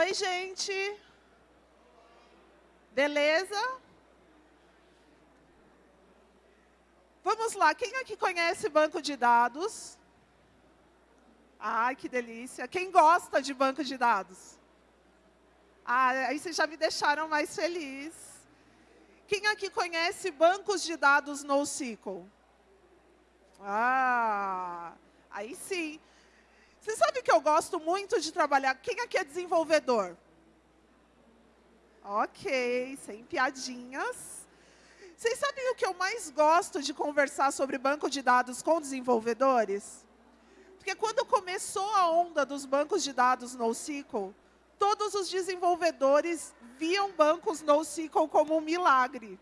Oi, gente. Beleza? Vamos lá, quem aqui conhece banco de dados? Ai, que delícia. Quem gosta de banco de dados? Ah, aí vocês já me deixaram mais feliz. Quem aqui conhece bancos de dados NoSQL? Ah, aí sim. Você sabe que eu gosto muito de trabalhar? Quem aqui é desenvolvedor? Ok, sem piadinhas. Vocês sabem o que eu mais gosto de conversar sobre banco de dados com desenvolvedores? Porque quando começou a onda dos bancos de dados NoSQL, todos os desenvolvedores viam bancos NoSQL como um milagre.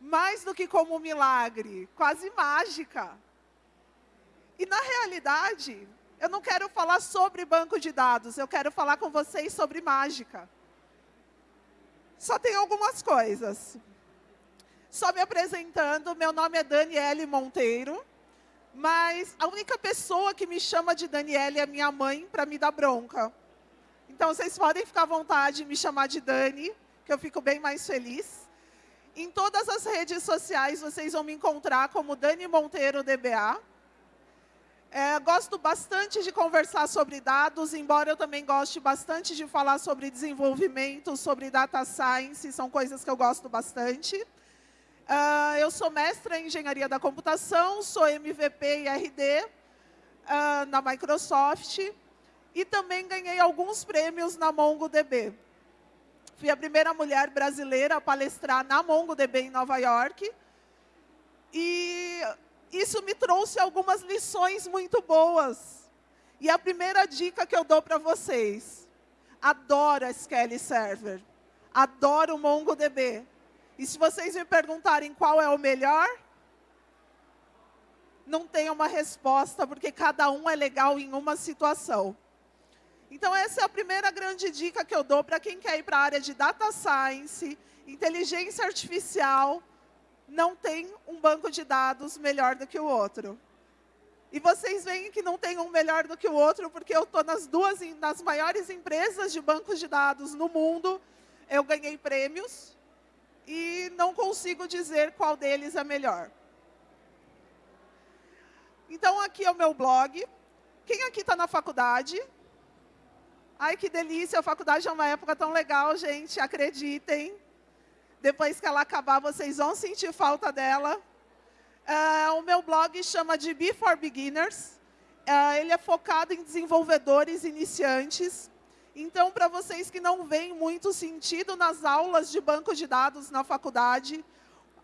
Mais do que como um milagre, quase mágica. E, na realidade, eu não quero falar sobre banco de dados, eu quero falar com vocês sobre mágica. Só tem algumas coisas. Só me apresentando, meu nome é Daniele Monteiro, mas a única pessoa que me chama de Daniele é minha mãe para me dar bronca. Então, vocês podem ficar à vontade de me chamar de Dani, que eu fico bem mais feliz. Em todas as redes sociais, vocês vão me encontrar como Dani Monteiro DBA. É, gosto bastante de conversar sobre dados, embora eu também goste bastante de falar sobre desenvolvimento, sobre data science, são coisas que eu gosto bastante. Uh, eu sou mestra em engenharia da computação, sou MVP e RD uh, na Microsoft e também ganhei alguns prêmios na MongoDB. Fui a primeira mulher brasileira a palestrar na MongoDB em Nova York. E isso me trouxe algumas lições muito boas. E a primeira dica que eu dou para vocês, adoro SQL Server, adoro o MongoDB. E se vocês me perguntarem qual é o melhor, não tem uma resposta, porque cada um é legal em uma situação. Então, essa é a primeira grande dica que eu dou para quem quer ir para a área de Data Science, inteligência artificial, não tem um banco de dados melhor do que o outro. E vocês veem que não tem um melhor do que o outro, porque eu estou nas duas, nas maiores empresas de bancos de dados no mundo, eu ganhei prêmios, e não consigo dizer qual deles é melhor. Então, aqui é o meu blog. Quem aqui está na faculdade? Ai, que delícia, a faculdade é uma época tão legal, gente, acreditem. Depois que ela acabar, vocês vão sentir falta dela. Uh, o meu blog chama de Before Beginners. Uh, ele é focado em desenvolvedores iniciantes. Então, para vocês que não veem muito sentido nas aulas de banco de dados na faculdade,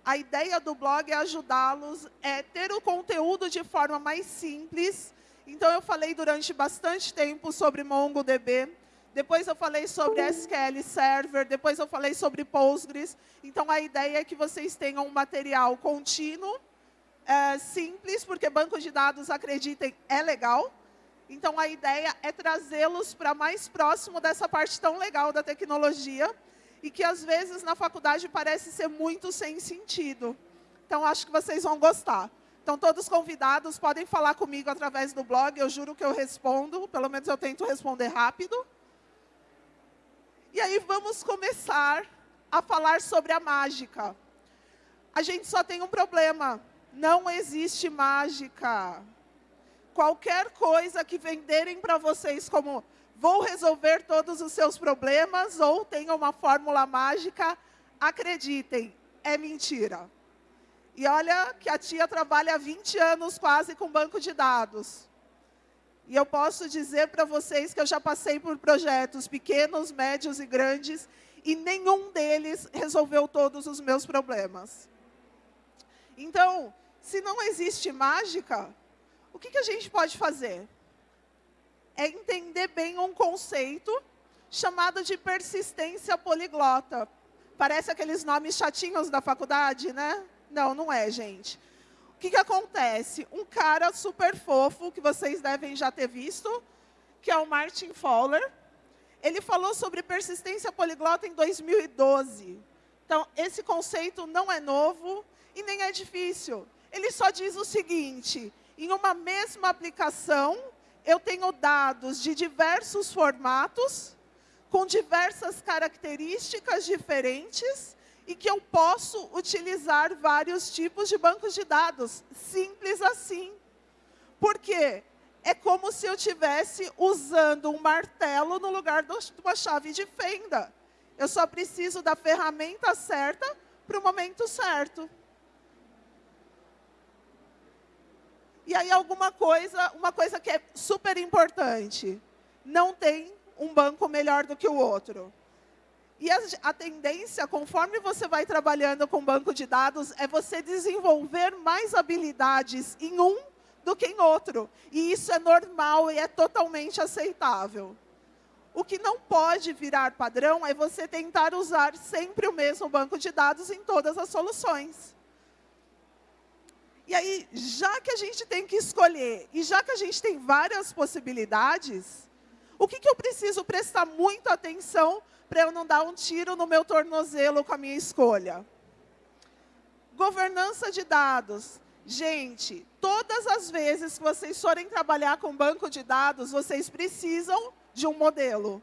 a ideia do blog é ajudá-los, é ter o conteúdo de forma mais simples, então, eu falei durante bastante tempo sobre MongoDB, depois eu falei sobre SQL Server, depois eu falei sobre Postgres. Então, a ideia é que vocês tenham um material contínuo, é, simples, porque banco de dados, acreditem, é legal. Então, a ideia é trazê-los para mais próximo dessa parte tão legal da tecnologia e que, às vezes, na faculdade parece ser muito sem sentido. Então, acho que vocês vão gostar. Então, todos convidados podem falar comigo através do blog, eu juro que eu respondo, pelo menos eu tento responder rápido. E aí, vamos começar a falar sobre a mágica. A gente só tem um problema, não existe mágica. Qualquer coisa que venderem para vocês como vou resolver todos os seus problemas ou tenha uma fórmula mágica, acreditem, é mentira. E olha que a tia trabalha há 20 anos quase com banco de dados. E eu posso dizer para vocês que eu já passei por projetos pequenos, médios e grandes, e nenhum deles resolveu todos os meus problemas. Então, se não existe mágica, o que, que a gente pode fazer? É entender bem um conceito chamado de persistência poliglota. Parece aqueles nomes chatinhos da faculdade, né? Não, não é, gente. Que, que acontece? Um cara super fofo, que vocês devem já ter visto, que é o Martin Fowler, ele falou sobre persistência poliglota em 2012. Então, esse conceito não é novo e nem é difícil. Ele só diz o seguinte, em uma mesma aplicação, eu tenho dados de diversos formatos, com diversas características diferentes e que eu posso utilizar vários tipos de bancos de dados. Simples assim. Por quê? É como se eu estivesse usando um martelo no lugar de uma chave de fenda. Eu só preciso da ferramenta certa para o momento certo. E aí alguma coisa, uma coisa que é super importante, não tem um banco melhor do que o outro. E a, a, tendência, conforme você vai trabalhando com banco de dados, é você desenvolver mais habilidades em um do que em outro. E isso é normal e é totalmente aceitável. O que não pode virar padrão é você tentar usar sempre o mesmo banco de dados em todas as soluções. E aí, já que a gente tem que escolher, e já que a gente tem várias possibilidades, o que, que eu preciso prestar muita atenção para eu não dar um tiro no meu tornozelo com a minha escolha? Governança de dados. Gente, todas as vezes que vocês forem trabalhar com banco de dados, vocês precisam de um modelo.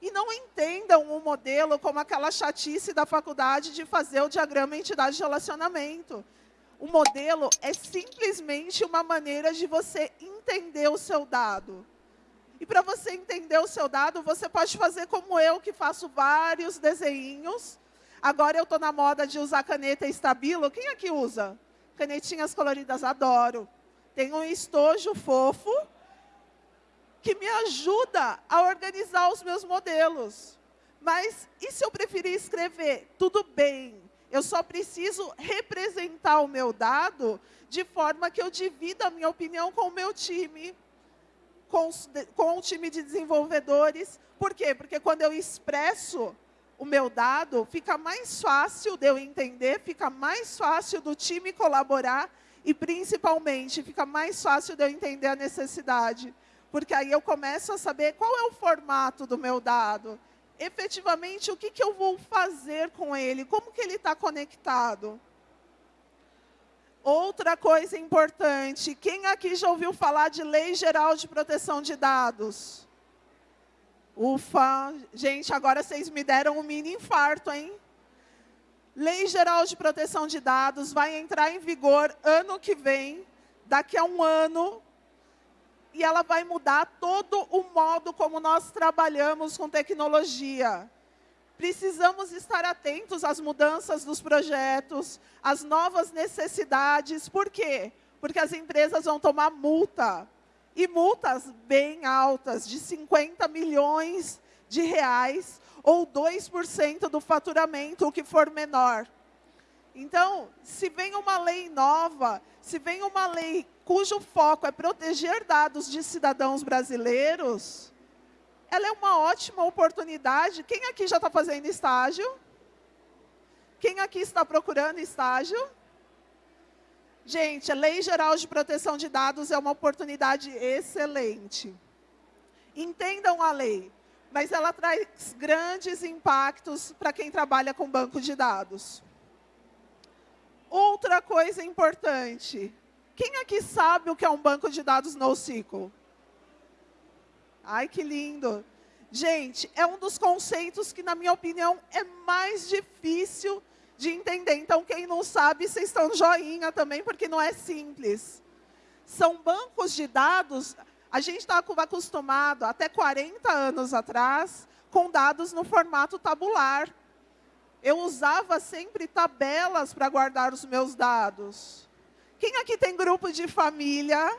E não entendam o um modelo como aquela chatice da faculdade de fazer o diagrama entidade de relacionamento. O modelo é simplesmente uma maneira de você entender o seu dado. E para você entender o seu dado, você pode fazer como eu, que faço vários desenhos. Agora eu estou na moda de usar caneta estabilo. Quem aqui usa? Canetinhas coloridas, adoro. Tem um estojo fofo que me ajuda a organizar os meus modelos. Mas e se eu preferir escrever? Tudo bem, eu só preciso representar o meu dado de forma que eu divida a minha opinião com o meu time, com, com o time de desenvolvedores. Por quê? Porque quando eu expresso o meu dado, fica mais fácil de eu entender, fica mais fácil do time colaborar e, principalmente, fica mais fácil de eu entender a necessidade. Porque aí eu começo a saber qual é o formato do meu dado efetivamente o que, que eu vou fazer com ele, como que ele está conectado. Outra coisa importante, quem aqui já ouviu falar de Lei Geral de Proteção de Dados? Ufa, gente, agora vocês me deram um mini infarto, hein? Lei Geral de Proteção de Dados vai entrar em vigor ano que vem, daqui a um ano, e ela vai mudar todo o modo como nós trabalhamos com tecnologia. Precisamos estar atentos às mudanças dos projetos, às novas necessidades. Por quê? Porque as empresas vão tomar multa. E multas bem altas, de 50 milhões de reais, ou 2% do faturamento, o que for menor. Então, se vem uma lei nova, se vem uma lei cujo foco é proteger dados de cidadãos brasileiros, ela é uma ótima oportunidade. Quem aqui já está fazendo estágio? Quem aqui está procurando estágio? Gente, a Lei Geral de Proteção de Dados é uma oportunidade excelente. Entendam a lei, mas ela traz grandes impactos para quem trabalha com banco de dados. Outra coisa importante, quem aqui sabe o que é um banco de dados NoSQL? Ai, que lindo. Gente, é um dos conceitos que, na minha opinião, é mais difícil de entender. Então, quem não sabe, vocês estão joinha também, porque não é simples. São bancos de dados, a gente estava tá acostumado, até 40 anos atrás, com dados no formato tabular. Eu usava sempre tabelas para guardar os meus dados. Quem aqui tem grupo de família?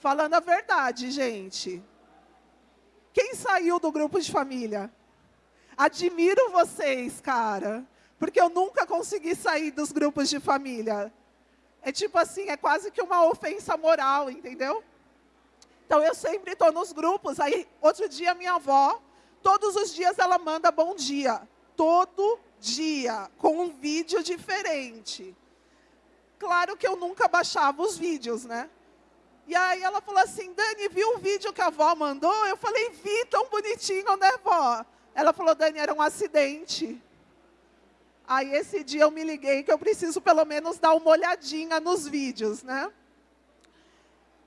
Falando a verdade, gente. Quem saiu do grupo de família? Admiro vocês, cara. Porque eu nunca consegui sair dos grupos de família. É tipo assim, é quase que uma ofensa moral, entendeu? Então, eu sempre estou nos grupos. Aí, outro dia, minha avó, todos os dias ela manda bom dia. Todo dia, com um vídeo diferente. Claro que eu nunca baixava os vídeos, né? E aí ela falou assim, Dani, viu o vídeo que a avó mandou? Eu falei, vi, tão bonitinho, né, vó? Ela falou, Dani, era um acidente. Aí esse dia eu me liguei que eu preciso pelo menos dar uma olhadinha nos vídeos, né?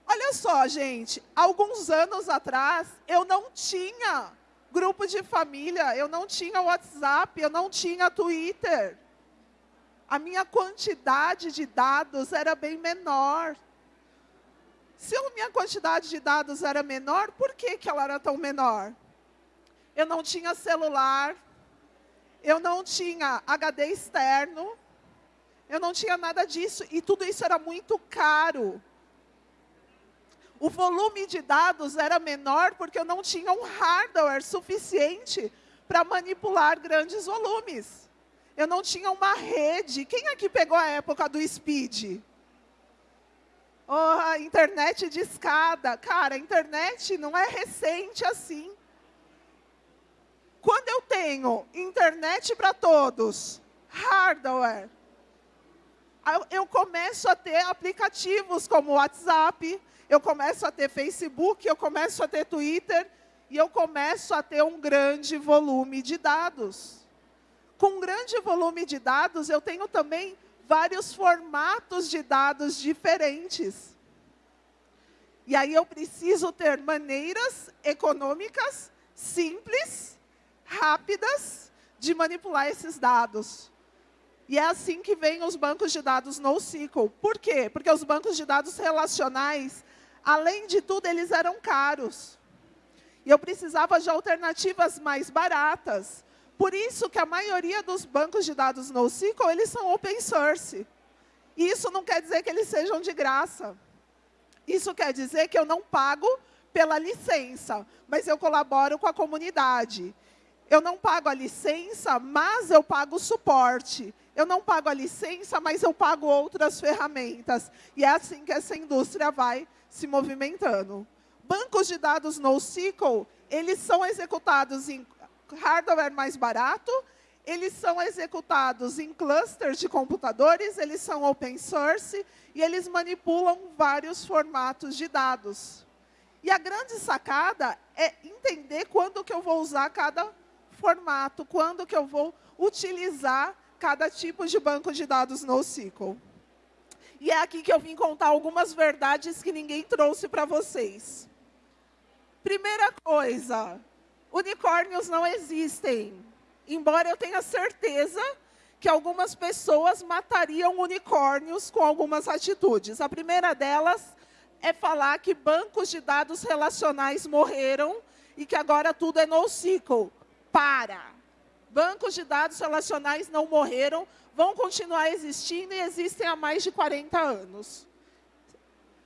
Olha só, gente, alguns anos atrás eu não tinha Grupo de família, eu não tinha WhatsApp, eu não tinha Twitter. A minha quantidade de dados era bem menor. Se a minha quantidade de dados era menor, por que, que ela era tão menor? Eu não tinha celular, eu não tinha HD externo, eu não tinha nada disso, e tudo isso era muito caro. O volume de dados era menor porque eu não tinha um hardware suficiente para manipular grandes volumes. Eu não tinha uma rede. Quem aqui pegou a época do speed? Oh, a internet de escada. Cara, a internet não é recente assim. Quando eu tenho internet para todos, hardware, eu começo a ter aplicativos como WhatsApp, eu começo a ter Facebook, eu começo a ter Twitter, e eu começo a ter um grande volume de dados. Com um grande volume de dados, eu tenho também vários formatos de dados diferentes. E aí eu preciso ter maneiras econômicas, simples, rápidas, de manipular esses dados. E é assim que vêm os bancos de dados NoSQL. Por quê? Porque os bancos de dados relacionais, além de tudo, eles eram caros. E eu precisava de alternativas mais baratas. Por isso que a maioria dos bancos de dados NoSQL, eles são open source. E isso não quer dizer que eles sejam de graça. Isso quer dizer que eu não pago pela licença, mas eu colaboro com a comunidade. Eu não pago a licença, mas eu pago o suporte. Eu não pago a licença, mas eu pago outras ferramentas. E é assim que essa indústria vai se movimentando. Bancos de dados NoSQL, eles são executados em hardware mais barato, eles são executados em clusters de computadores, eles são open source e eles manipulam vários formatos de dados. E a grande sacada é entender quando que eu vou usar cada formato, quando que eu vou utilizar cada tipo de banco de dados NoSQL. E é aqui que eu vim contar algumas verdades que ninguém trouxe para vocês. Primeira coisa, unicórnios não existem. Embora eu tenha certeza que algumas pessoas matariam unicórnios com algumas atitudes. A primeira delas é falar que bancos de dados relacionais morreram e que agora tudo é NoSQL. Para! Bancos de dados relacionais não morreram, vão continuar existindo e existem há mais de 40 anos.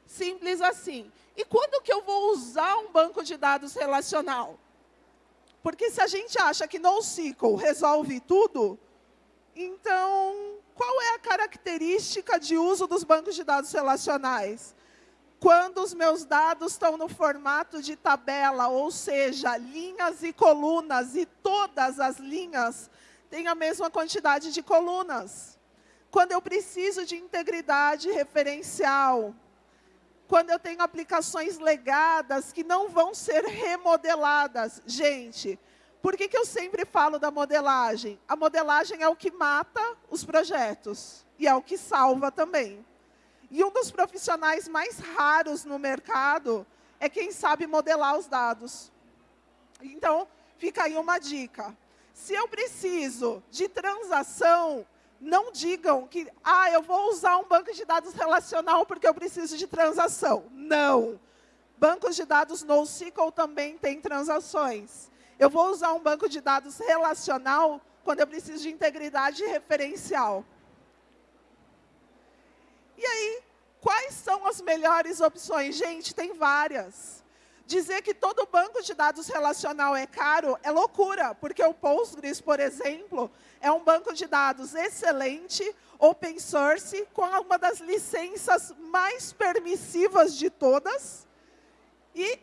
Simples assim. E quando que eu vou usar um banco de dados relacional? Porque se a gente acha que NoSQL resolve tudo, então, qual é a característica de uso dos bancos de dados relacionais? Quando os meus dados estão no formato de tabela, ou seja, linhas e colunas, e todas as linhas têm a mesma quantidade de colunas. Quando eu preciso de integridade referencial, quando eu tenho aplicações legadas que não vão ser remodeladas. Gente, por que, que eu sempre falo da modelagem? A modelagem é o que mata os projetos e é o que salva também. E um dos profissionais mais raros no mercado é quem sabe modelar os dados. Então, fica aí uma dica. Se eu preciso de transação, não digam que, ah, eu vou usar um banco de dados relacional porque eu preciso de transação. Não. Bancos de dados NoSQL também têm transações. Eu vou usar um banco de dados relacional quando eu preciso de integridade referencial. E aí, quais são as melhores opções? Gente, tem várias. Dizer que todo banco de dados relacional é caro é loucura, porque o Postgres, por exemplo, é um banco de dados excelente, open source, com uma das licenças mais permissivas de todas, e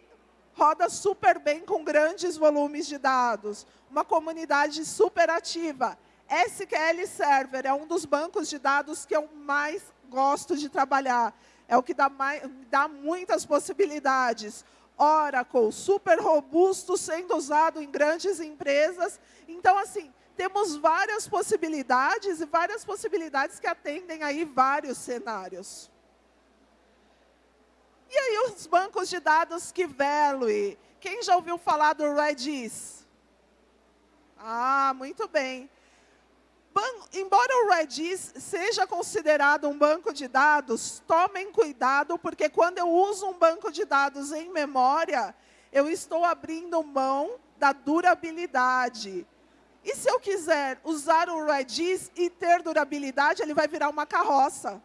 roda super bem com grandes volumes de dados. Uma comunidade super ativa. SQL Server é um dos bancos de dados que eu mais gosto de trabalhar. É o que dá, mais, dá muitas possibilidades. Oracle, super robusto, sendo usado em grandes empresas. Então, assim, temos várias possibilidades e várias possibilidades que atendem aí vários cenários. E aí os bancos de dados Keyvalue? Quem já ouviu falar do Redis? Ah, muito bem. Embora o Redis seja considerado um banco de dados, tomem cuidado, porque quando eu uso um banco de dados em memória, eu estou abrindo mão da durabilidade. E se eu quiser usar o Redis e ter durabilidade, ele vai virar uma carroça.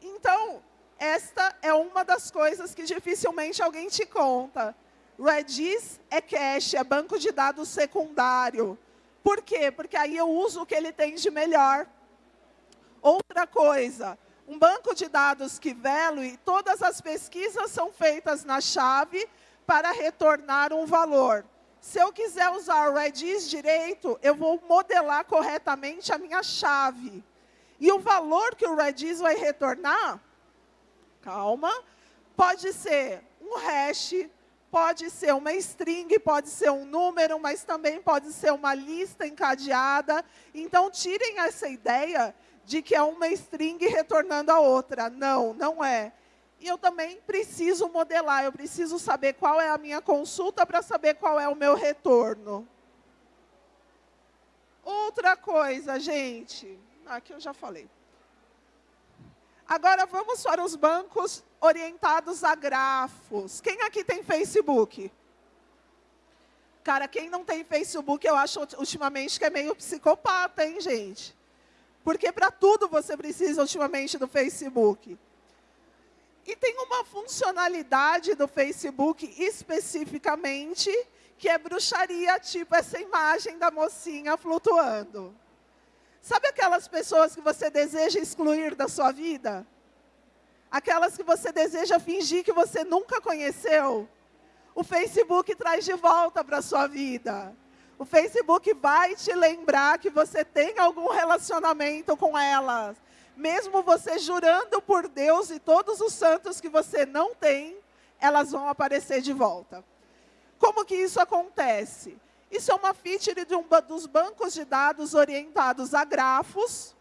Então, esta é uma das coisas que dificilmente alguém te conta. Redis é cache, é banco de dados secundário. Por quê? Porque aí eu uso o que ele tem de melhor. Outra coisa, um banco de dados que e todas as pesquisas são feitas na chave para retornar um valor. Se eu quiser usar o Redis direito, eu vou modelar corretamente a minha chave. E o valor que o Redis vai retornar, calma, pode ser um hash, pode ser uma string, pode ser um número, mas também pode ser uma lista encadeada. Então, tirem essa ideia de que é uma string retornando a outra. Não, não é. E eu também preciso modelar, eu preciso saber qual é a minha consulta para saber qual é o meu retorno. Outra coisa, gente, aqui eu já falei. Agora vamos para os bancos orientados a grafos. Quem aqui tem Facebook? Cara, quem não tem Facebook, eu acho ultimamente que é meio psicopata, hein, gente? Porque para tudo você precisa ultimamente do Facebook. E tem uma funcionalidade do Facebook especificamente, que é bruxaria, tipo essa imagem da mocinha flutuando. Sabe aquelas pessoas que você deseja excluir da sua vida? Aquelas que você deseja fingir que você nunca conheceu? O Facebook traz de volta para a sua vida. O Facebook vai te lembrar que você tem algum relacionamento com elas mesmo você jurando por Deus e todos os santos que você não tem, elas vão aparecer de volta. Como que isso acontece? Isso é uma feature de um dos bancos de dados orientados a grafos,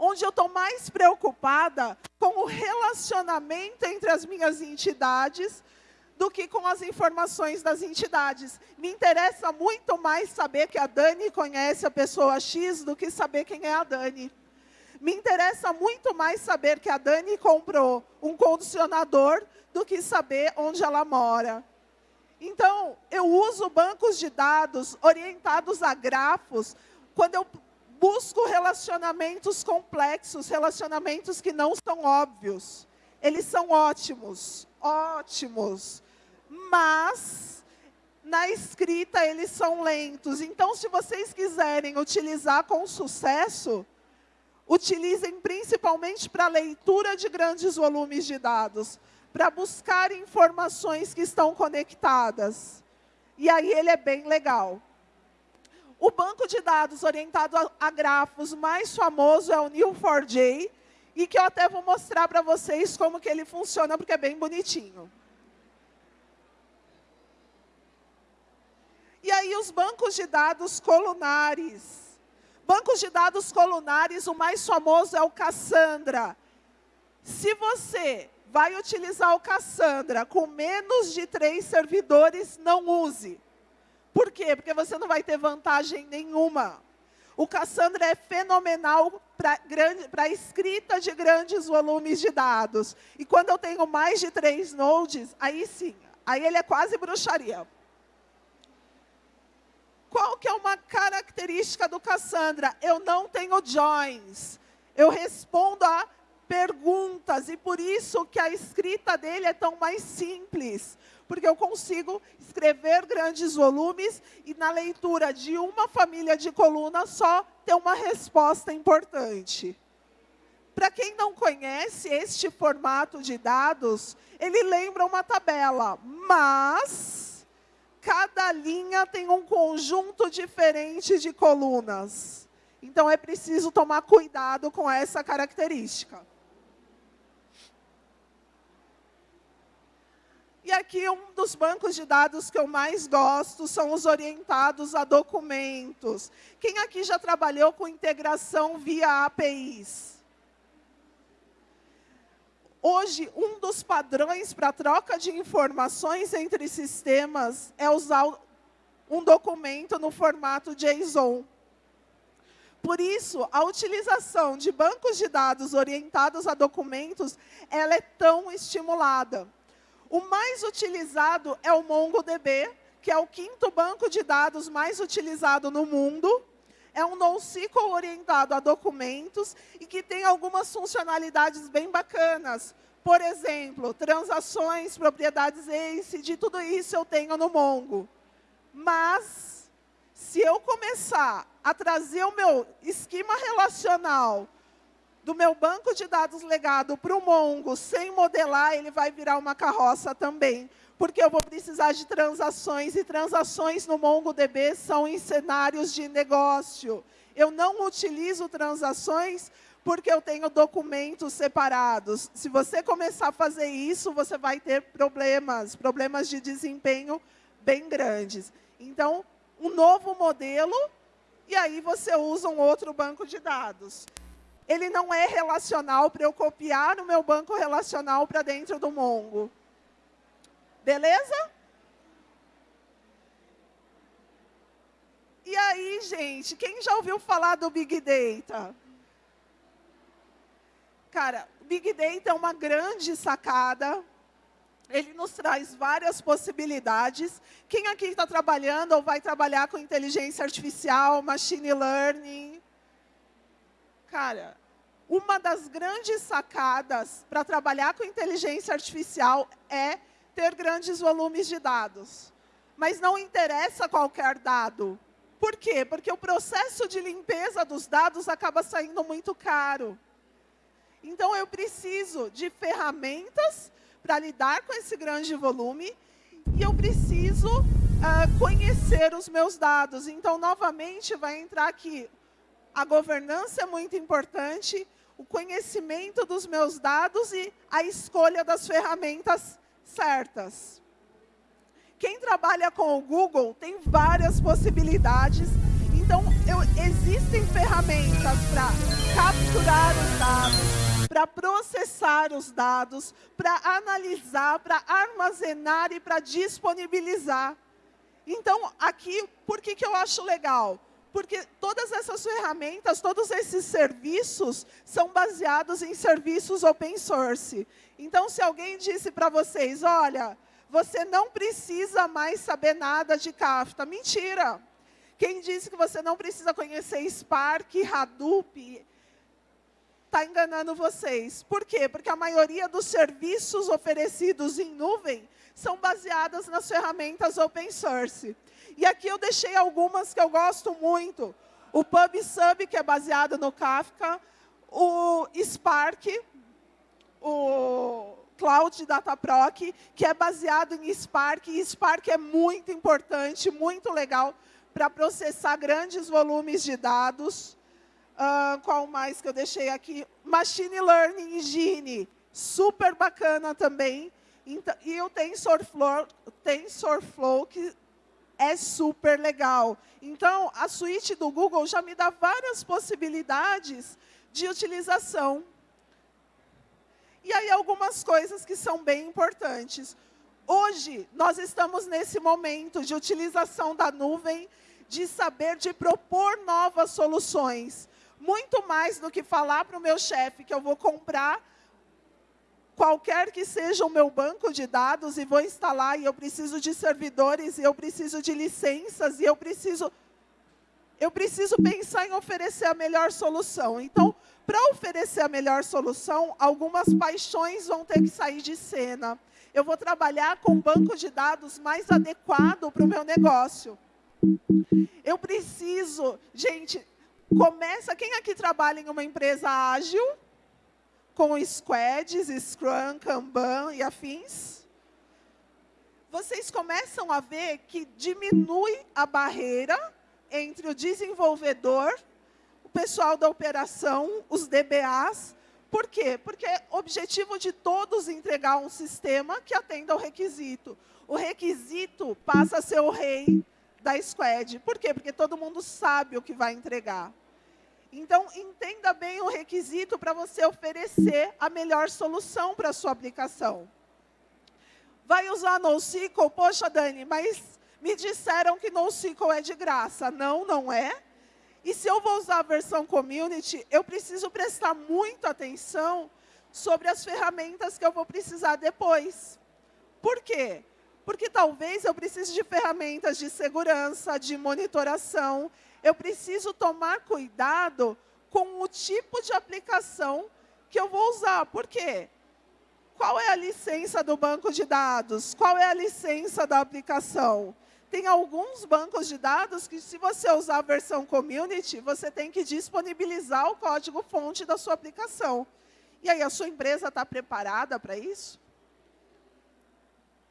onde eu estou mais preocupada com o relacionamento entre as minhas entidades do que com as informações das entidades. Me interessa muito mais saber que a Dani conhece a pessoa X do que saber quem é a Dani. Me interessa muito mais saber que a Dani comprou um condicionador do que saber onde ela mora. Então, eu uso bancos de dados orientados a grafos quando eu busco relacionamentos complexos, relacionamentos que não são óbvios. Eles são ótimos, ótimos, mas na escrita eles são lentos. Então, se vocês quiserem utilizar com sucesso, utilizem principalmente para leitura de grandes volumes de dados, para buscar informações que estão conectadas. E aí ele é bem legal. O banco de dados orientado a, a grafos mais famoso é o Neo4j, e que eu até vou mostrar para vocês como que ele funciona, porque é bem bonitinho. E aí os bancos de dados colunares. Bancos de dados colunares, o mais famoso é o Cassandra. Se você vai utilizar o Cassandra com menos de três servidores, não use. Por quê? Porque você não vai ter vantagem nenhuma. O Cassandra é fenomenal para escrita de grandes volumes de dados. E quando eu tenho mais de três nodes, aí sim, aí ele é quase bruxaria. Qual que é uma característica do Cassandra? Eu não tenho joins. Eu respondo a perguntas e por isso que a escrita dele é tão mais simples, porque eu consigo escrever grandes volumes e na leitura de uma família de colunas só ter uma resposta importante. Para quem não conhece este formato de dados, ele lembra uma tabela, mas cada linha tem um conjunto diferente de colunas. Então, é preciso tomar cuidado com essa característica. E aqui, um dos bancos de dados que eu mais gosto são os orientados a documentos. Quem aqui já trabalhou com integração via APIs? Hoje, um dos padrões para troca de informações entre sistemas é usar um documento no formato JSON. Por isso, a utilização de bancos de dados orientados a documentos, ela é tão estimulada. O mais utilizado é o MongoDB, que é o quinto banco de dados mais utilizado no mundo. É um NoSQL orientado a documentos e que tem algumas funcionalidades bem bacanas. Por exemplo, transações, propriedades ACID, tudo isso eu tenho no Mongo. Mas, se eu começar a trazer o meu esquema relacional do meu banco de dados legado para o Mongo sem modelar, ele vai virar uma carroça também. Porque eu vou precisar de transações, e transações no MongoDB são em cenários de negócio. Eu não utilizo transações porque eu tenho documentos separados. Se você começar a fazer isso, você vai ter problemas, problemas de desempenho bem grandes. Então, um novo modelo, e aí você usa um outro banco de dados. Ele não é relacional para eu copiar no meu banco relacional para dentro do Mongo. Beleza? E aí, gente, quem já ouviu falar do Big Data? Cara, Big Data é uma grande sacada. Ele nos traz várias possibilidades. Quem aqui está trabalhando ou vai trabalhar com inteligência artificial, machine learning? Cara, uma das grandes sacadas para trabalhar com inteligência artificial é ter grandes volumes de dados. Mas não interessa qualquer dado. Por quê? Porque o processo de limpeza dos dados acaba saindo muito caro. Então, eu preciso de ferramentas para lidar com esse grande volume e eu preciso uh, conhecer os meus dados. Então, novamente, vai entrar aqui. A governança é muito importante, o conhecimento dos meus dados e a escolha das ferramentas certas. Quem trabalha com o Google tem várias possibilidades. Então, eu, existem ferramentas para capturar os dados, para processar os dados, para analisar, para armazenar e para disponibilizar. Então, aqui, por que, que eu acho legal? Porque todas essas ferramentas, todos esses serviços são baseados em serviços open source. Então, se alguém disse para vocês, olha, você não precisa mais saber nada de Kafka, mentira. Quem disse que você não precisa conhecer Spark, Hadoop, está enganando vocês. Por quê? Porque a maioria dos serviços oferecidos em nuvem são baseadas nas ferramentas open source. E aqui eu deixei algumas que eu gosto muito. O PubSub, que é baseado no Kafka, o Spark, o Cloud Dataproc, que é baseado em Spark. E Spark é muito importante, muito legal para processar grandes volumes de dados. Uh, qual mais que eu deixei aqui? Machine Learning Engine, super bacana também. Então, e o TensorFlow, TensorFlow, que é super legal. Então, a suíte do Google já me dá várias possibilidades de utilização. E aí, algumas coisas que são bem importantes. Hoje, nós estamos nesse momento de utilização da nuvem, de saber, de propor novas soluções muito mais do que falar para o meu chefe que eu vou comprar qualquer que seja o meu banco de dados e vou instalar e eu preciso de servidores e eu preciso de licenças e eu preciso eu preciso pensar em oferecer a melhor solução. Então, para oferecer a melhor solução, algumas paixões vão ter que sair de cena. Eu vou trabalhar com um banco de dados mais adequado para o meu negócio. Eu preciso, gente, Começa, quem aqui trabalha em uma empresa ágil, com squads, Scrum, Kanban e afins? Vocês começam a ver que diminui a barreira entre o desenvolvedor, o pessoal da operação, os DBAs. Por quê? Porque é objetivo de todos entregar um sistema que atenda ao requisito. O requisito passa a ser o rei da squad. Por quê? Porque todo mundo sabe o que vai entregar. Então, entenda bem o requisito para você oferecer a melhor solução para a sua aplicação. Vai usar NoSQL? Poxa, Dani, mas Me disseram que NoSQL é de graça. Não, não é. E se eu vou usar a versão Community, eu preciso prestar muita atenção sobre as ferramentas que eu vou precisar depois. Por quê? Porque talvez eu precise de ferramentas de segurança, de monitoração. Eu preciso tomar cuidado com o tipo de aplicação que eu vou usar. Por quê? Qual é a licença do banco de dados? Qual é a licença da aplicação? Tem alguns bancos de dados que, se você usar a versão Community, você tem que disponibilizar o código-fonte da sua aplicação. E aí, a sua empresa está preparada para isso?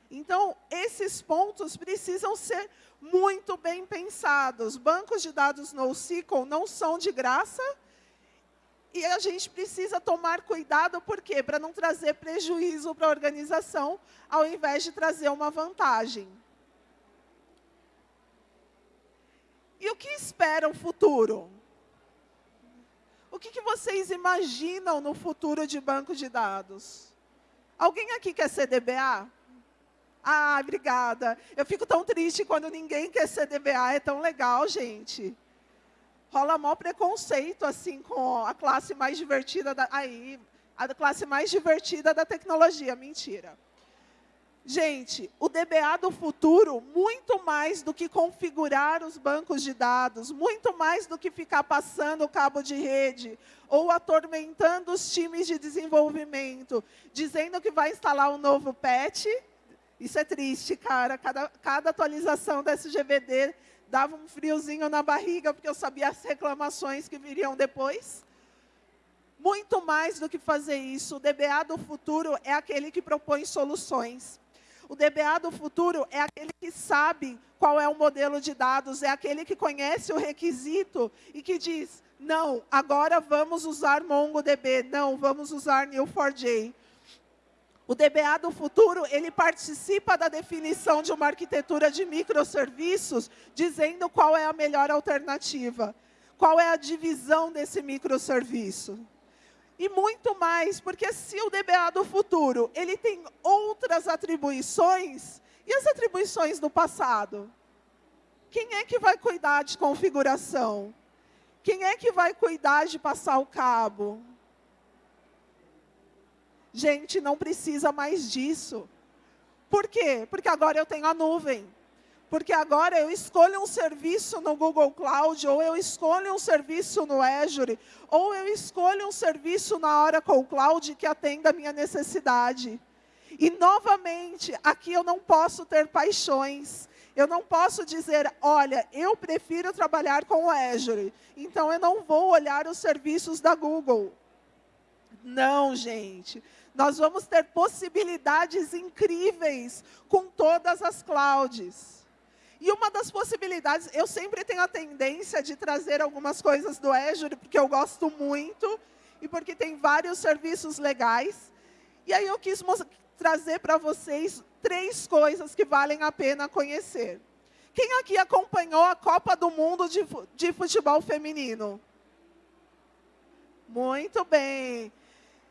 Então, esses pontos precisam ser muito bem pensados. Bancos de dados NoSQL não são de graça, e a gente precisa tomar cuidado, por quê? Para não trazer prejuízo para a organização, ao invés de trazer uma vantagem. E o que espera o futuro? O que, que vocês imaginam no futuro de banco de dados? Alguém aqui quer ser DBA? Ah, obrigada. Eu fico tão triste quando ninguém quer ser DBA. É tão legal, gente. Rola maior preconceito, assim, com a classe mais divertida da... Aí, a classe mais divertida da tecnologia. Mentira. Gente, o DBA do futuro, muito mais do que configurar os bancos de dados, muito mais do que ficar passando o cabo de rede ou atormentando os times de desenvolvimento, dizendo que vai instalar um novo patch, isso é triste, cara. Cada, cada atualização da SGBD dava um friozinho na barriga, porque eu sabia as reclamações que viriam depois. Muito mais do que fazer isso, o DBA do futuro é aquele que propõe soluções. O DBA do futuro é aquele que sabe qual é o modelo de dados, é aquele que conhece o requisito e que diz, não, agora vamos usar MongoDB, não, vamos usar Neo4j. O DBA do futuro, ele participa da definição de uma arquitetura de microserviços, dizendo qual é a melhor alternativa, qual é a divisão desse microserviço. E muito mais, porque se o DBA do futuro, ele tem outras atribuições, e as atribuições do passado? Quem é que vai cuidar de configuração? Quem é que vai cuidar de passar o cabo? Gente, não precisa mais disso. Por quê? Porque agora eu tenho a nuvem. Porque agora eu escolho um serviço no Google Cloud, ou eu escolho um serviço no Azure, ou eu escolho um serviço na Oracle Cloud que atenda a minha necessidade. E, novamente, aqui eu não posso ter paixões. Eu não posso dizer, olha, eu prefiro trabalhar com o Azure, então eu não vou olhar os serviços da Google. Não, gente. Nós vamos ter possibilidades incríveis com todas as clouds. E uma das possibilidades, eu sempre tenho a tendência de trazer algumas coisas do Azure, porque eu gosto muito e porque tem vários serviços legais. E aí eu quis trazer para vocês três coisas que valem a pena conhecer. Quem aqui acompanhou a Copa do Mundo de, de Futebol Feminino? Muito bem.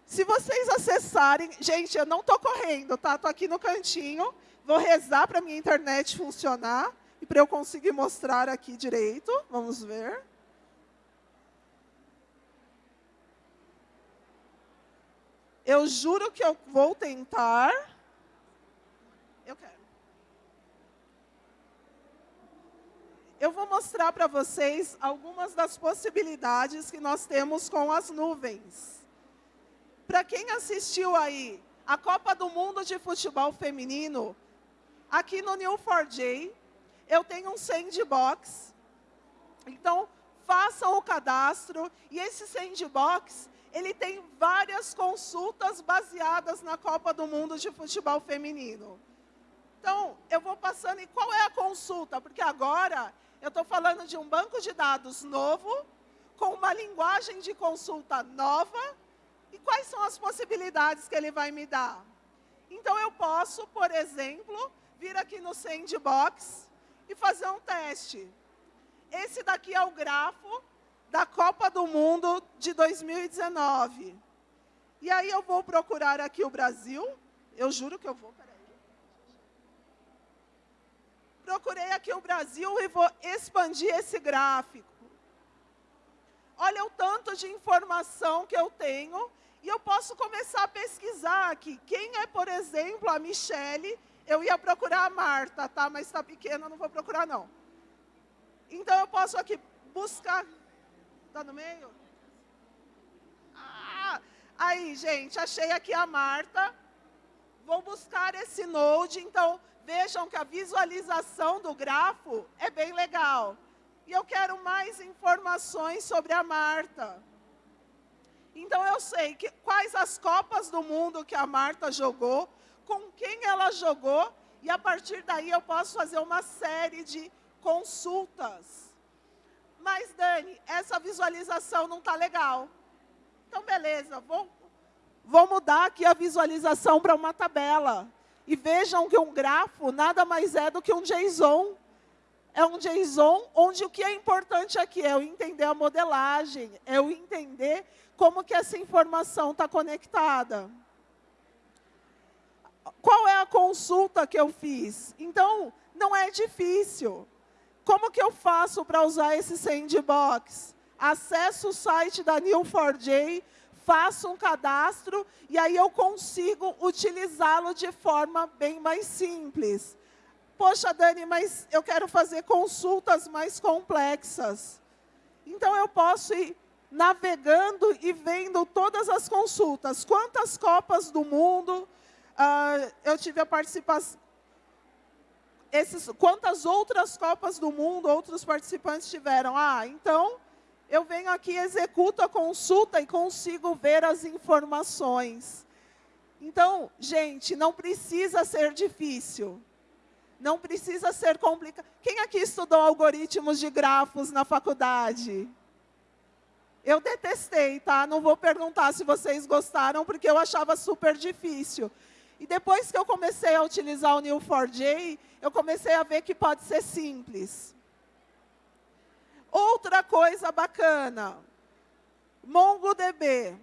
Se vocês acessarem... Gente, eu não estou correndo, tá? Estou aqui no cantinho. Vou rezar para minha internet funcionar e para eu conseguir mostrar aqui direito. Vamos ver. Eu juro que eu vou tentar. Eu quero. Eu vou mostrar para vocês algumas das possibilidades que nós temos com as nuvens. Quem assistiu aí a Copa do Mundo de Futebol Feminino, aqui no New4J, eu tenho um sandbox. Então, façam o cadastro. E esse sandbox, ele tem várias consultas baseadas na Copa do Mundo de Futebol Feminino. Então, eu vou passando, e qual é a consulta? Porque agora eu estou falando de um banco de dados novo, com uma linguagem de consulta nova, e quais são as possibilidades que ele vai me dar? Então, eu posso, por exemplo, vir aqui no Sandbox e fazer um teste. Esse daqui é o grafo da Copa do Mundo de 2019. E aí eu vou procurar aqui o Brasil. Eu juro que eu vou, peraí. procurei aqui o Brasil e vou expandir esse gráfico. Olha o tanto de informação que eu tenho e eu posso começar a pesquisar aqui. Quem é, por exemplo, a Michele? Eu ia procurar a Marta, tá? Mas está pequena, não vou procurar, não. Então, eu posso aqui buscar... Está no meio? Ah, aí, gente, achei aqui a Marta. Vou buscar esse node. Então, vejam que a visualização do grafo é bem legal. E eu quero mais informações sobre a Marta. Então, eu sei que, quais as Copas do Mundo que a Marta jogou, com quem ela jogou, e a partir daí eu posso fazer uma série de consultas. Mas, Dani, essa visualização não está legal. Então, beleza, vou, vou mudar aqui a visualização para uma tabela. E vejam que um grafo nada mais é do que um JSON. É um JSON onde o que é importante aqui é eu entender a modelagem, é eu entender como que essa informação está conectada. Qual é a consulta que eu fiz? Então, não é difícil. Como que eu faço para usar esse sandbox? Acesso o site da Neo4j, faço um cadastro e aí eu consigo utilizá-lo de forma bem mais simples. Poxa, Dani, mas eu quero fazer consultas mais complexas. Então, eu posso ir navegando e vendo todas as consultas. Quantas Copas do Mundo uh, eu tive a participação... Esses, quantas outras Copas do Mundo outros participantes tiveram? Ah, então, eu venho aqui, executo a consulta e consigo ver as informações. Então, gente, não precisa ser difícil. Não precisa ser complicado. Quem aqui estudou algoritmos de grafos na faculdade? Eu detestei, tá? Não vou perguntar se vocês gostaram, porque eu achava super difícil. E depois que eu comecei a utilizar o Neo4j, eu comecei a ver que pode ser simples. Outra coisa bacana, MongoDB.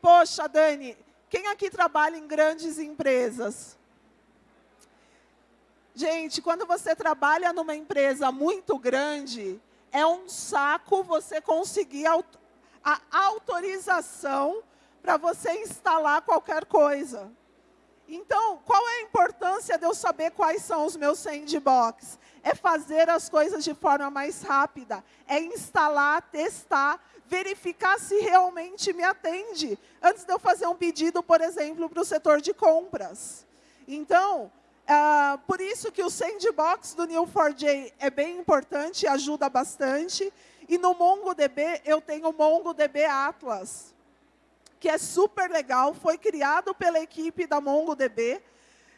Poxa, Dani, quem aqui trabalha em grandes empresas? Gente, quando você trabalha numa empresa muito grande, é um saco você conseguir a autorização para você instalar qualquer coisa. Então, qual é a importância de eu saber quais são os meus sandbox? É fazer as coisas de forma mais rápida, é instalar, testar, verificar se realmente me atende, antes de eu fazer um pedido, por exemplo, para o setor de compras. Então, uh, por isso que o sandbox do Neo4j é bem importante, ajuda bastante, e no MongoDB, eu tenho o MongoDB Atlas, que é super legal, foi criado pela equipe da MongoDB,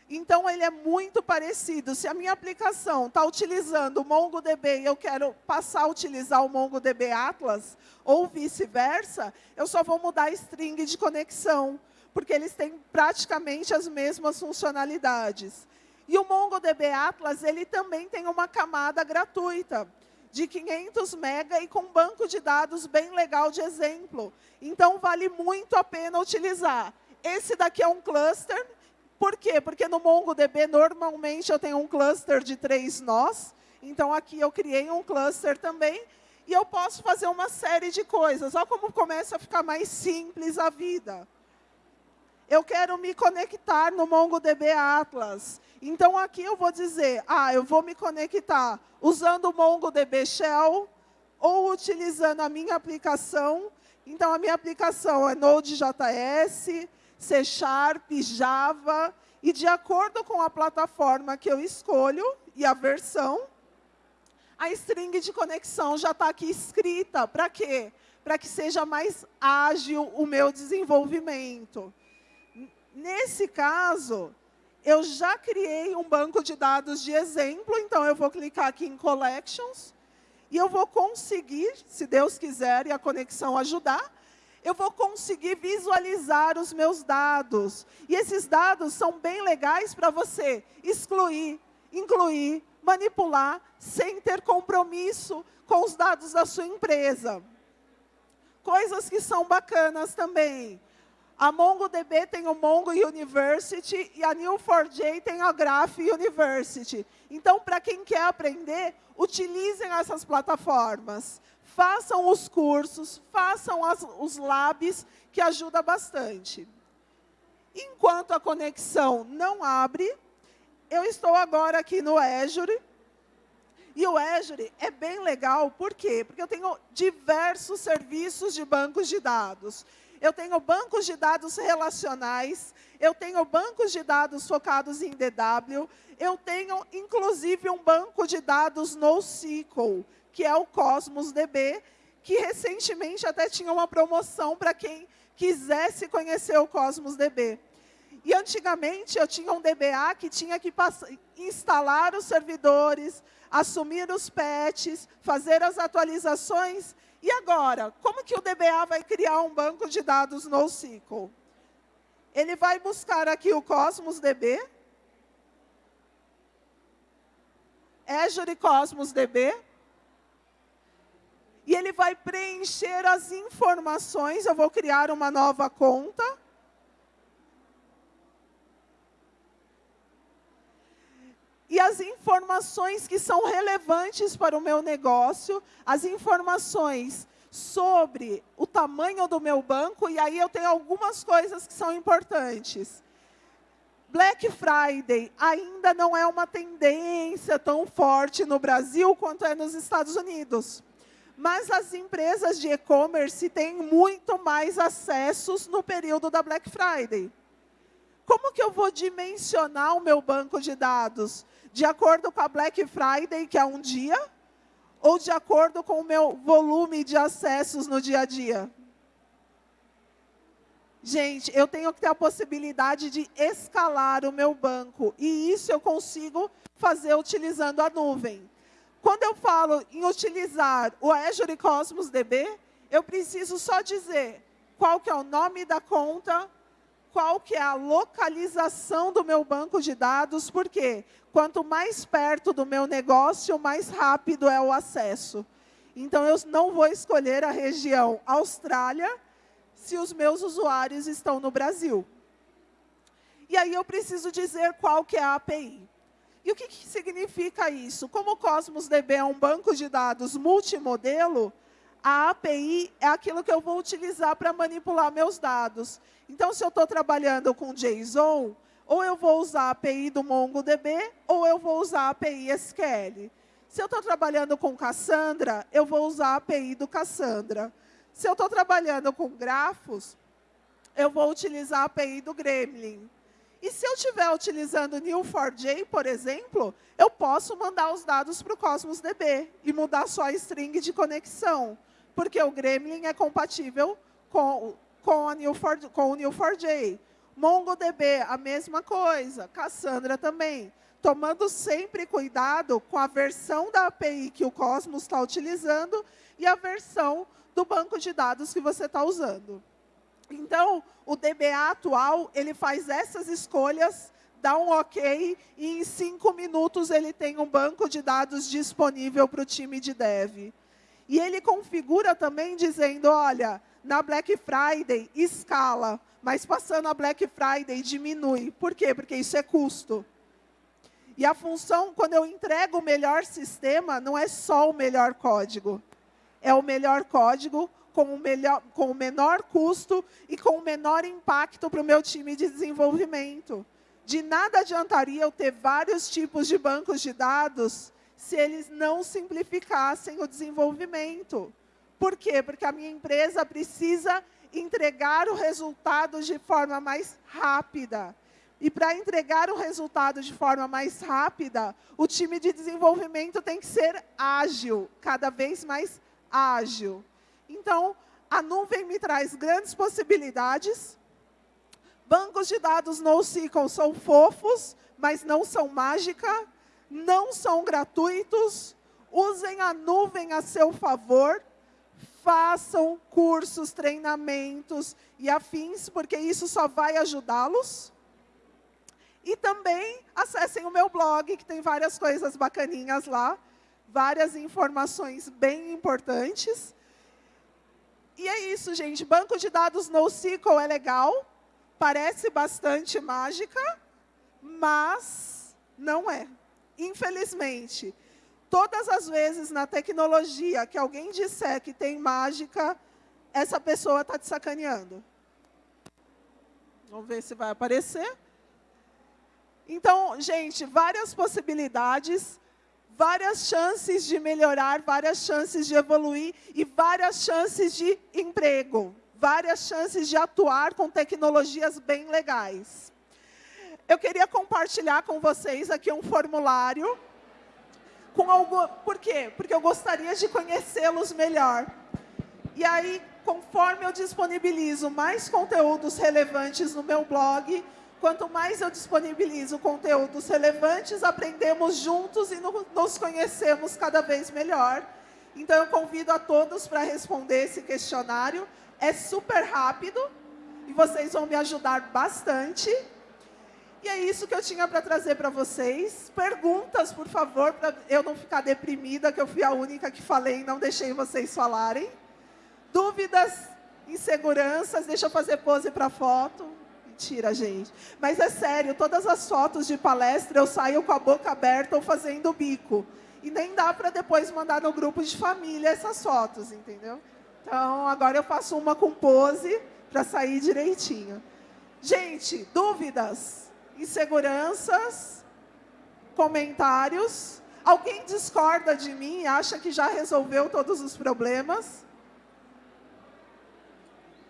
então ele é muito parecido. Se a minha aplicação está utilizando o MongoDB e eu quero passar a utilizar o MongoDB Atlas, ou vice-versa, eu só vou mudar a string de conexão, porque eles têm praticamente as mesmas funcionalidades. E o MongoDB Atlas, ele também tem uma camada gratuita de 500 mega e com banco de dados bem legal de exemplo. Então, vale muito a pena utilizar. Esse daqui é um cluster. Por quê? Porque no MongoDB, normalmente, eu tenho um cluster de três nós. Então, aqui eu criei um cluster também. E eu posso fazer uma série de coisas. Olha como começa a ficar mais simples a vida. Eu quero me conectar no MongoDB Atlas. Então, aqui eu vou dizer, ah, eu vou me conectar usando o MongoDB Shell ou utilizando a minha aplicação. Então, a minha aplicação é Node.js, C Sharp, Java, e de acordo com a plataforma que eu escolho e a versão, a string de conexão já está aqui escrita. Para quê? Para que seja mais ágil o meu desenvolvimento. Nesse caso, eu já criei um banco de dados de exemplo, então eu vou clicar aqui em Collections, e eu vou conseguir, se Deus quiser e a conexão ajudar, eu vou conseguir visualizar os meus dados. E esses dados são bem legais para você excluir, incluir, manipular, sem ter compromisso com os dados da sua empresa. Coisas que são bacanas também. A MongoDB tem o Mongo University e a Neo4j tem a Graph University. Então, para quem quer aprender, utilizem essas plataformas. Façam os cursos, façam as, os labs, que ajuda bastante. Enquanto a conexão não abre, eu estou agora aqui no Azure. E o Azure é bem legal, por quê? Porque eu tenho diversos serviços de bancos de dados. Eu tenho bancos de dados relacionais, eu tenho bancos de dados focados em DW, eu tenho, inclusive, um banco de dados NoSQL, que é o Cosmos DB, que recentemente até tinha uma promoção para quem quisesse conhecer o Cosmos DB. E antigamente eu tinha um DBA que tinha que instalar os servidores, assumir os patches, fazer as atualizações. E agora, como que o DBA vai criar um banco de dados NoSQL? Ele vai buscar aqui o Cosmos DB, Azure Cosmos DB, e ele vai preencher as informações, eu vou criar uma nova conta, e as informações que são relevantes para o meu negócio, as informações sobre o tamanho do meu banco, e aí eu tenho algumas coisas que são importantes. Black Friday ainda não é uma tendência tão forte no Brasil quanto é nos Estados Unidos. Mas as empresas de e-commerce têm muito mais acessos no período da Black Friday. Como que eu vou dimensionar o meu banco de dados? De acordo com a Black Friday, que é um dia, ou de acordo com o meu volume de acessos no dia a dia? Gente, eu tenho que ter a possibilidade de escalar o meu banco. E isso eu consigo fazer utilizando a nuvem. Quando eu falo em utilizar o Azure Cosmos DB, eu preciso só dizer qual que é o nome da conta, qual que é a localização do meu banco de dados, porque quanto mais perto do meu negócio, mais rápido é o acesso. Então, eu não vou escolher a região Austrália se os meus usuários estão no Brasil. E aí eu preciso dizer qual que é a API. E o que, que significa isso? Como o Cosmos DB é um banco de dados multimodelo, a API é aquilo que eu vou utilizar para manipular meus dados. Então, se eu estou trabalhando com JSON, ou eu vou usar a API do MongoDB, ou eu vou usar a API SQL. Se eu estou trabalhando com Cassandra, eu vou usar a API do Cassandra. Se eu estou trabalhando com grafos, eu vou utilizar a API do Gremlin. E se eu estiver utilizando Neo4j, por exemplo, eu posso mandar os dados para o Cosmos DB e mudar só a string de conexão porque o Gremlin é compatível com, com, a Neo4, com o Neo4j. MongoDB, a mesma coisa. Cassandra também. Tomando sempre cuidado com a versão da API que o Cosmos está utilizando e a versão do banco de dados que você está usando. Então, o DBA atual, ele faz essas escolhas, dá um OK, e em cinco minutos ele tem um banco de dados disponível para o time de dev. E ele configura também dizendo, olha, na Black Friday escala, mas passando a Black Friday diminui. Por quê? Porque isso é custo. E a função, quando eu entrego o melhor sistema, não é só o melhor código. É o melhor código com o, melhor, com o menor custo e com o menor impacto para o meu time de desenvolvimento. De nada adiantaria eu ter vários tipos de bancos de dados se eles não simplificassem o desenvolvimento. Por quê? Porque a minha empresa precisa entregar o resultado de forma mais rápida. E para entregar o resultado de forma mais rápida, o time de desenvolvimento tem que ser ágil, cada vez mais ágil. Então, a nuvem me traz grandes possibilidades. Bancos de dados NoSQL são fofos, mas não são mágica não são gratuitos, usem a nuvem a seu favor, façam cursos, treinamentos e afins, porque isso só vai ajudá-los. E também acessem o meu blog, que tem várias coisas bacaninhas lá, várias informações bem importantes. E é isso, gente. Banco de dados NoSQL é legal, parece bastante mágica, mas não é. Infelizmente, todas as vezes na tecnologia que alguém disser que tem mágica, essa pessoa está te sacaneando. Vamos ver se vai aparecer. Então, gente, várias possibilidades, várias chances de melhorar, várias chances de evoluir e várias chances de emprego, várias chances de atuar com tecnologias bem legais. Eu queria compartilhar com vocês aqui um formulário com algo, por quê? Porque eu gostaria de conhecê-los melhor. E aí, conforme eu disponibilizo mais conteúdos relevantes no meu blog, quanto mais eu disponibilizo conteúdos relevantes, aprendemos juntos e nos conhecemos cada vez melhor. Então, eu convido a todos para responder esse questionário. É super rápido e vocês vão me ajudar bastante. E é isso que eu tinha para trazer para vocês. Perguntas, por favor, para eu não ficar deprimida, que eu fui a única que falei e não deixei vocês falarem. Dúvidas, inseguranças, deixa eu fazer pose para foto. Mentira, gente. Mas é sério, todas as fotos de palestra eu saio com a boca aberta ou fazendo bico. E nem dá para depois mandar no grupo de família essas fotos, entendeu? Então, agora eu faço uma com pose para sair direitinho. Gente, dúvidas? Inseguranças, comentários. Alguém discorda de mim e acha que já resolveu todos os problemas?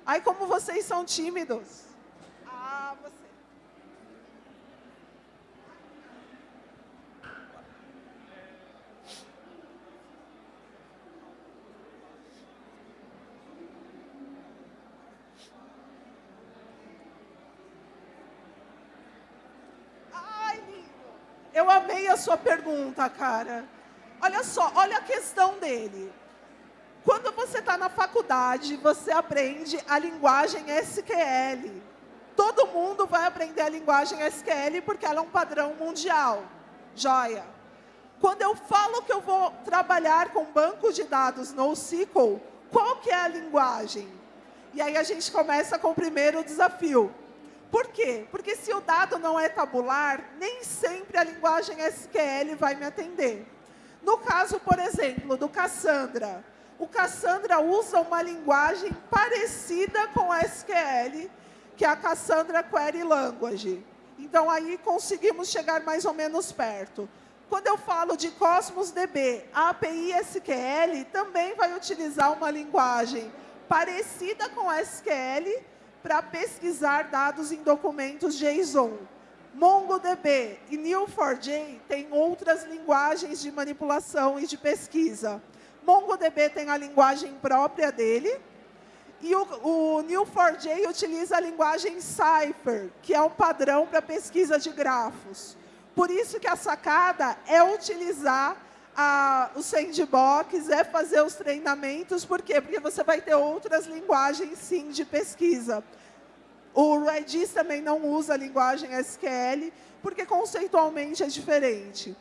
Aí, como vocês são tímidos. Eu amei a sua pergunta, cara. Olha só, olha a questão dele. Quando você está na faculdade, você aprende a linguagem SQL. Todo mundo vai aprender a linguagem SQL porque ela é um padrão mundial. Joia. Quando eu falo que eu vou trabalhar com banco de dados NoSQL, qual que é a linguagem? E aí a gente começa com o primeiro desafio. Por quê? Porque se o dado não é tabular, nem sempre a linguagem SQL vai me atender. No caso, por exemplo, do Cassandra, o Cassandra usa uma linguagem parecida com a SQL, que é a Cassandra Query Language. Então, aí conseguimos chegar mais ou menos perto. Quando eu falo de Cosmos DB, a API SQL também vai utilizar uma linguagem parecida com a SQL, para pesquisar dados em documentos JSON. MongoDB e Neo4j têm outras linguagens de manipulação e de pesquisa. MongoDB tem a linguagem própria dele, e o, o Neo4j utiliza a linguagem Cypher, que é um padrão para pesquisa de grafos. Por isso que a sacada é utilizar a, o sandbox, é fazer os treinamentos. Por quê? Porque você vai ter outras linguagens, sim, de pesquisa. O Redis também não usa a linguagem SQL, porque conceitualmente é diferente.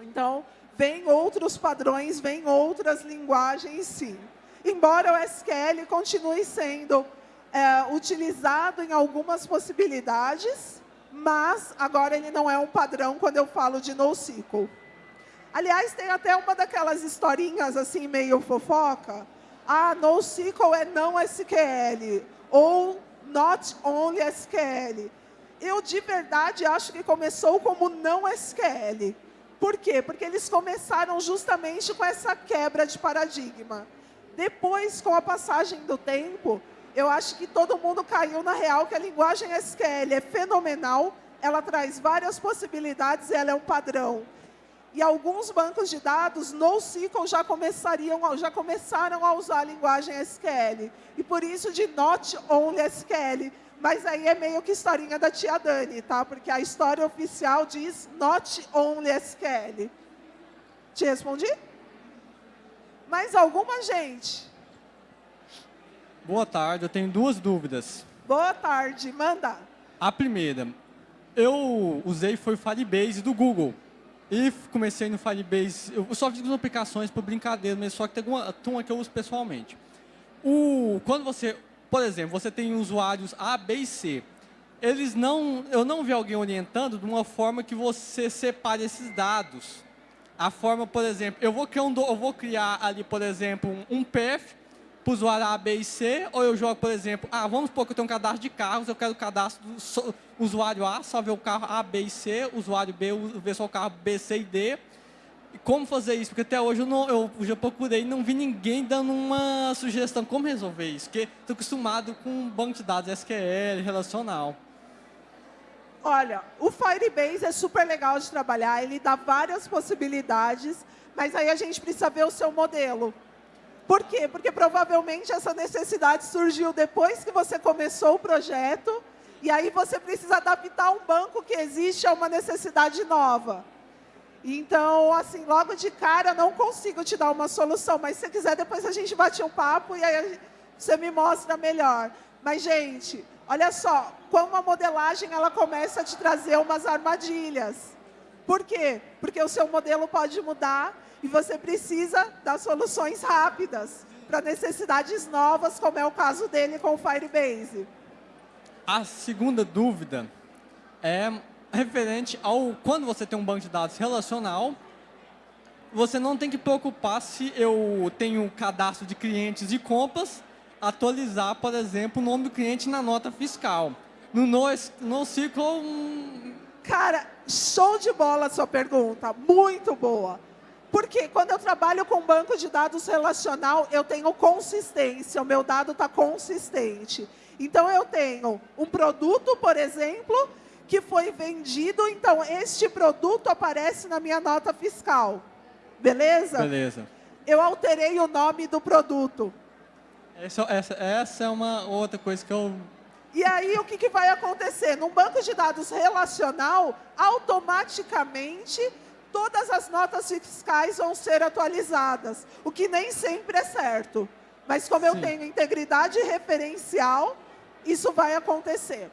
Então, vem outros padrões, vem outras linguagens, sim. Embora o SQL continue sendo é, utilizado em algumas possibilidades, mas agora ele não é um padrão quando eu falo de NoSQL. Aliás, tem até uma daquelas historinhas assim, meio fofoca. Ah, NoSQL é não SQL. Ou not only SQL. Eu, de verdade, acho que começou como não SQL. Por quê? Porque eles começaram justamente com essa quebra de paradigma. Depois, com a passagem do tempo, eu acho que todo mundo caiu na real que a linguagem SQL é fenomenal, ela traz várias possibilidades, ela é um padrão. E alguns bancos de dados, NoSQL, já, começariam, já começaram a usar a linguagem SQL. E por isso de Not Only SQL. Mas aí é meio que historinha da tia Dani, tá? Porque a história oficial diz Not Only SQL. Te respondi? Mais alguma, gente? Boa tarde, eu tenho duas dúvidas. Boa tarde, manda. A primeira, eu usei foi o Firebase do Google. E comecei no Firebase, eu só fiz aplicações por brincadeira, mas só que tem uma, tem uma que eu uso pessoalmente. O, quando você, por exemplo, você tem usuários A, B e C. eles não, eu não vi alguém orientando de uma forma que você separe esses dados. A forma, por exemplo, eu vou criar, um, eu vou criar ali, por exemplo, um, um path para o usuário A, B e C, ou eu jogo, por exemplo, ah, vamos supor que eu tenho um cadastro de carros, eu quero o cadastro do usuário A, só ver o carro A, B e C, usuário B, ver só o carro B, C e D. E como fazer isso? Porque até hoje eu, não, eu já procurei e não vi ninguém dando uma sugestão como resolver isso, porque estou acostumado com banco de dados SQL, relacional. Olha, o Firebase é super legal de trabalhar, ele dá várias possibilidades, mas aí a gente precisa ver o seu modelo. Por quê? Porque provavelmente essa necessidade surgiu depois que você começou o projeto, e aí você precisa adaptar um banco que existe a uma necessidade nova. Então, assim, logo de cara, não consigo te dar uma solução, mas se quiser, depois a gente bate um papo e aí você me mostra melhor. Mas, gente, olha só, como a modelagem ela começa a te trazer umas armadilhas. Por quê? Porque o seu modelo pode mudar e você precisa dar soluções rápidas para necessidades novas, como é o caso dele com o Firebase. A segunda dúvida é referente ao quando você tem um banco de dados relacional, você não tem que preocupar se eu tenho cadastro de clientes e compras, atualizar, por exemplo, o nome do cliente na nota fiscal. No NoSQL... Hum... Cara, show de bola a sua pergunta, muito boa. Porque quando eu trabalho com banco de dados relacional, eu tenho consistência, o meu dado está consistente. Então, eu tenho um produto, por exemplo, que foi vendido, então este produto aparece na minha nota fiscal. Beleza? Beleza. Eu alterei o nome do produto. Essa, essa, essa é uma outra coisa que eu e aí, o que, que vai acontecer? Num banco de dados relacional, automaticamente, todas as notas fiscais vão ser atualizadas, o que nem sempre é certo. Mas como Sim. eu tenho integridade referencial, isso vai acontecer.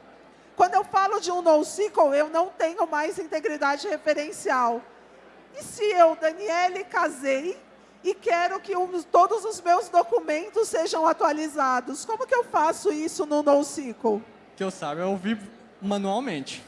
Quando eu falo de um NoSQL, eu não tenho mais integridade referencial. E se eu, Daniele, casei e quero que um, todos os meus documentos sejam atualizados, como que eu faço isso no NoSQL? Que eu saiba, eu vi manualmente.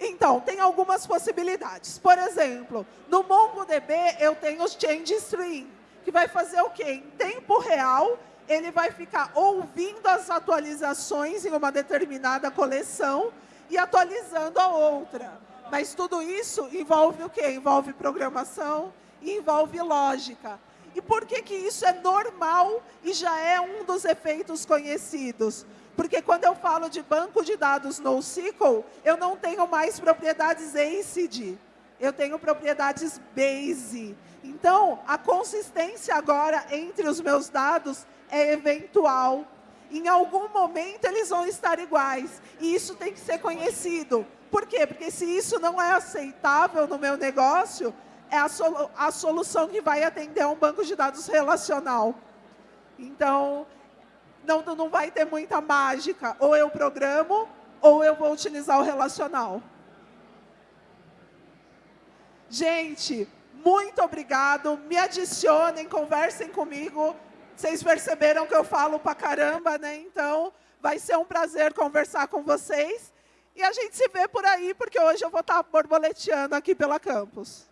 Então, tem algumas possibilidades. Por exemplo, no MongoDB eu tenho o Change Stream, que vai fazer o quê? Em tempo real, ele vai ficar ouvindo as atualizações em uma determinada coleção e atualizando a outra. Mas tudo isso envolve o quê? Envolve programação e envolve lógica. E por que, que isso é normal e já é um dos efeitos conhecidos? Porque quando eu falo de banco de dados NoSQL, eu não tenho mais propriedades ACID, eu tenho propriedades base. Então, a consistência agora entre os meus dados é eventual. Em algum momento eles vão estar iguais. E isso tem que ser conhecido. Por quê? Porque se isso não é aceitável no meu negócio, é a, solu a solução que vai atender a um banco de dados relacional. Então, não, não vai ter muita mágica. Ou eu programo, ou eu vou utilizar o relacional. Gente, muito obrigado. Me adicionem, conversem comigo. Vocês perceberam que eu falo pra caramba, né? Então, vai ser um prazer conversar com vocês. E a gente se vê por aí, porque hoje eu vou estar borboleteando aqui pela campus.